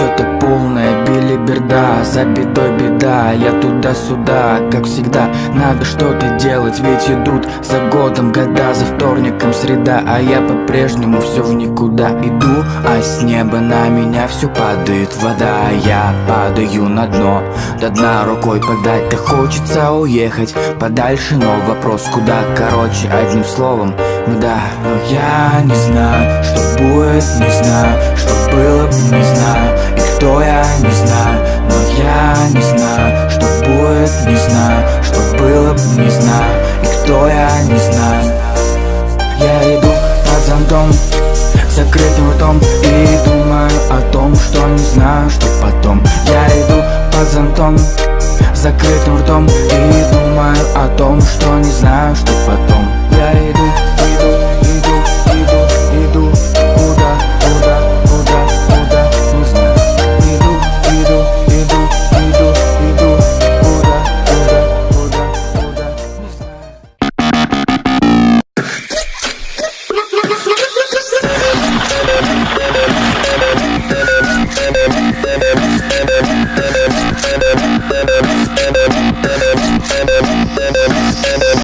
что-то полная билиберда За бедой беда, я туда-сюда, как всегда. Надо что-то делать, ведь идут за годом года. За вторником среда, а я по-прежнему все в никуда. Иду, а с неба на меня все падает вода. Я падаю на дно, до дна рукой подать. Да хочется уехать подальше, но вопрос куда. Короче, одним словом, да Но я не знаю, что будет, не знаю Что было бы, не знаю И кто я, не знаю Но я не знаю, что будет, не знаю Что было бы, не знаю И кто я, не знаю. Я иду под зонтом закрытым ртом И думаю о том, что не знаю, что потом. Я иду под зонтом закрытым ртом И думаю о том, что не знаю, что потом